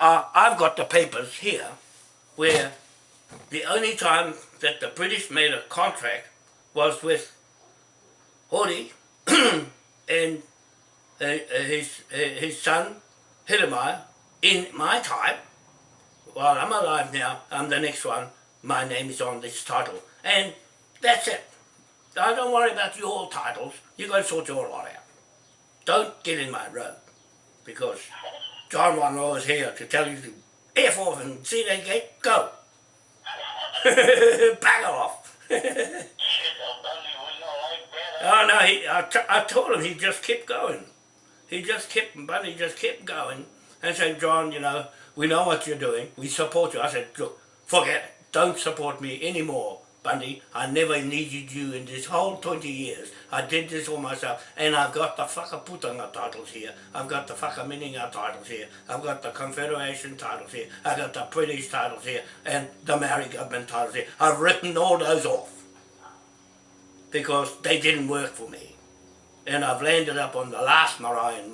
uh, I've got the papers here where the only time that the British made a contract was with Hori and uh, uh, his, uh, his son, Hiramaya, in my time. While I'm alive now, I'm the next one. My name is on this title. And that's it. I don't worry about your titles. You go sort your lot out. Don't get in my road. Because John Wanro is here to tell you to F off and see that gate, go. Bugger off. oh no, he, I, I told him he just kept going. He just kept, Bunny just kept going and said, John, you know, we know what you're doing. We support you. I said, forget it. Don't support me anymore. Bundy, I never needed you in this whole 20 years. I did this all myself, and I've got the whakaputanga titles here. I've got the whakaminenga titles here. I've got the Confederation titles here. I've got the British titles here, and the Maori government titles here. I've written all those off because they didn't work for me. And I've landed up on the last Marian